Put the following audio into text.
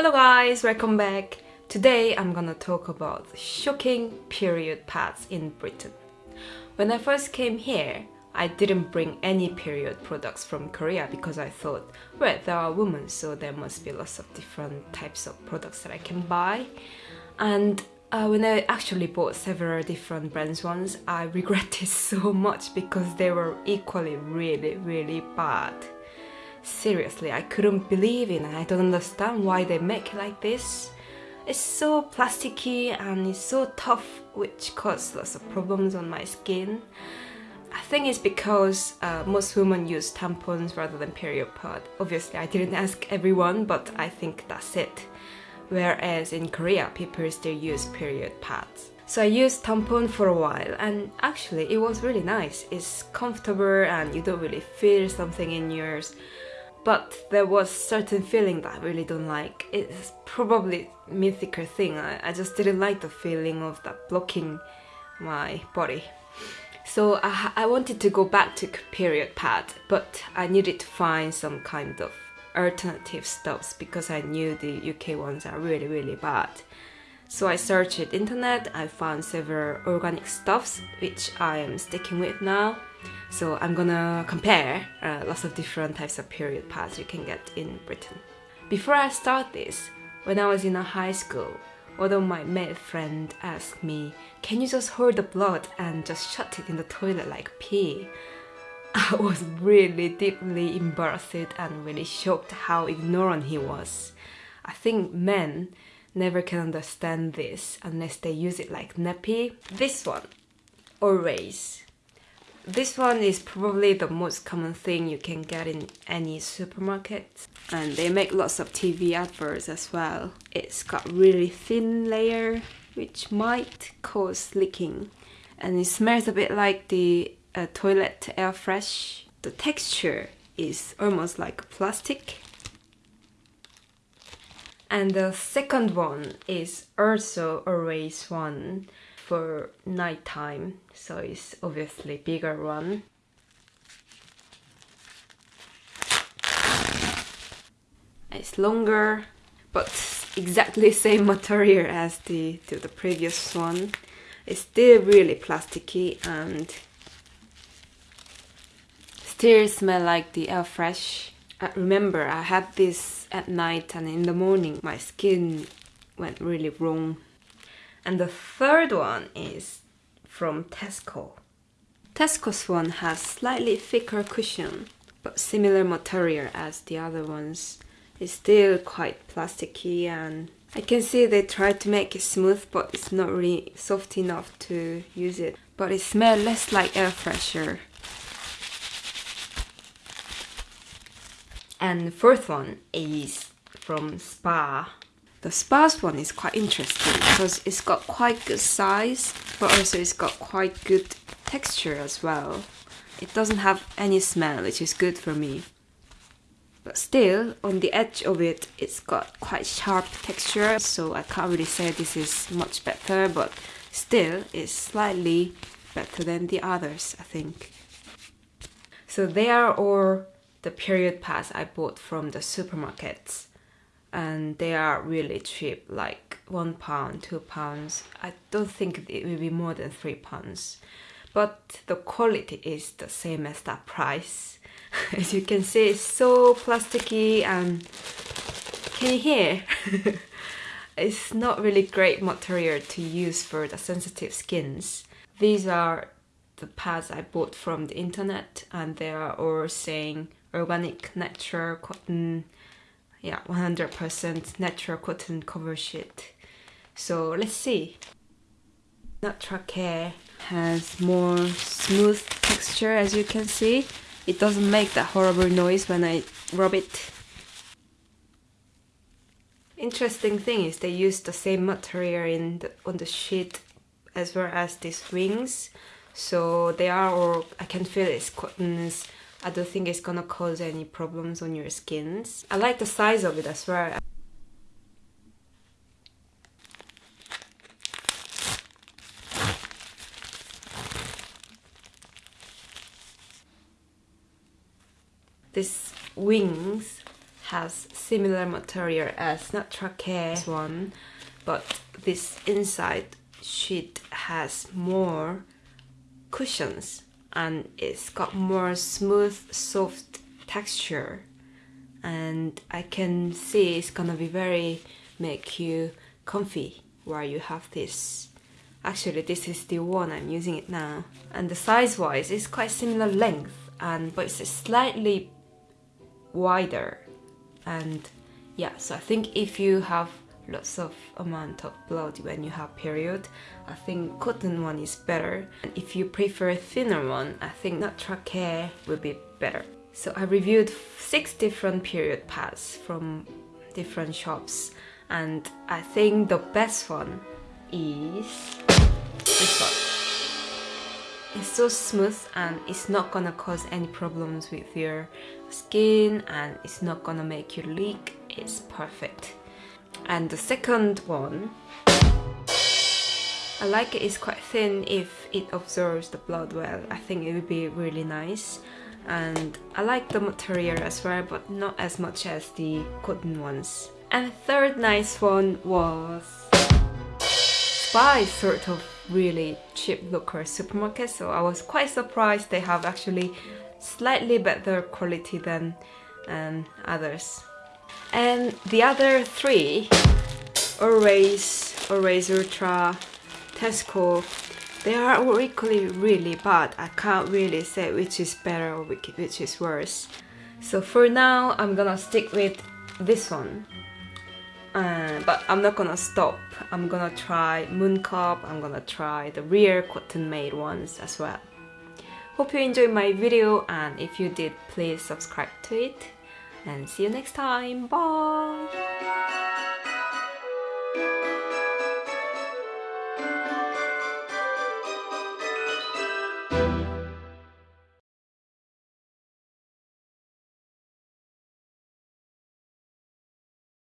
Hello guys, welcome back. Today I'm gonna talk about shocking period pads in Britain. When I first came here, I didn't bring any period products from Korea because I thought, well, there are women, so there must be lots of different types of products that I can buy. And uh, when I actually bought several different brands ones, I regretted so much because they were equally really, really bad. Seriously, I couldn't believe it and I don't understand why they make it like this. It's so plasticky and it's so tough which causes lots of problems on my skin. I think it's because uh, most women use tampons rather than period pad. Obviously I didn't ask everyone but I think that's it. Whereas in Korea people still use period pads. So I used tampon for a while and actually it was really nice. It's comfortable and you don't really feel something in yours but there was certain feeling that I really don't like. It's probably mythical thing. I, I just didn't like the feeling of that blocking my body. So I, I wanted to go back to period pad, but I needed to find some kind of alternative stuffs because I knew the UK ones are really really bad. So I searched internet, I found several organic stuffs which I am sticking with now so I'm gonna compare uh, lots of different types of period pads you can get in Britain. Before I start this, when I was in a high school, one of my male friend asked me, can you just hold the blood and just shut it in the toilet like pee? I was really deeply embarrassed and really shocked how ignorant he was. I think men never can understand this unless they use it like nappy. This one, always this one is probably the most common thing you can get in any supermarket. And they make lots of TV adverts as well. It's got really thin layer, which might cause leaking. And it smells a bit like the uh, toilet air fresh. The texture is almost like plastic. And the second one is also always one for nighttime, so it's obviously bigger one. It's longer, but exactly same material as the, the previous one. It's still really plasticky and still smell like the air fresh. I remember I had this at night and in the morning my skin went really wrong and the third one is from Tesco. Tesco's one has slightly thicker cushion, but similar material as the other ones. It's still quite plasticky and I can see they tried to make it smooth but it's not really soft enough to use it. But it smells less like air freshener. And the fourth one is from Spar the Spar's one is quite interesting because it's got quite good size, but also it's got quite good texture as well. It doesn't have any smell, which is good for me. But still, on the edge of it, it's got quite sharp texture, so I can't really say this is much better, but still, it's slightly better than the others, I think. So they are all the period pads I bought from the supermarkets and they are really cheap like one pound two pounds. I don't think it will be more than three pounds. But the quality is the same as that price. As you can see it's so plasticky and can you hear? It's not really great material to use for the sensitive skins. These are the pads i bought from the internet and they are all saying organic natural cotton yeah 100% natural cotton cover sheet. So let's see. Natracare has more smooth texture as you can see. It doesn't make that horrible noise when I rub it. Interesting thing is they use the same material in the, on the sheet as well as these wings. So they are all I can feel it's cottons I don't think it's gonna cause any problems on your skins. I like the size of it as well. These wings has similar material as not Natracare's one, but this inside sheet has more cushions and it's got more smooth, soft texture. And I can see it's gonna be very make you comfy while you have this. Actually this is the one I'm using it now. And the size wise it's quite similar length and but it's slightly wider. And yeah so I think if you have lots of amount of blood when you have period I think cotton one is better and if you prefer a thinner one I think Natracare will be better so I reviewed six different period pads from different shops and I think the best one is this one. It's so smooth and it's not gonna cause any problems with your skin and it's not gonna make you leak. It's perfect. And the second one, I like it, it's quite thin if it absorbs the blood well. I think it would be really nice. And I like the material as well, but not as much as the cotton ones. And the third nice one was Spar, sort of really cheap local supermarket, so I was quite surprised they have actually slightly better quality than um, others. And the other three, Always, Always Ultra, Tesco, they are all equally really bad. I can't really say which is better or which is worse. So for now, I'm gonna stick with this one. Uh, but I'm not gonna stop. I'm gonna try Mooncup, I'm gonna try the real cotton made ones as well. Hope you enjoyed my video and if you did, please subscribe to it. And see you next time. Bye!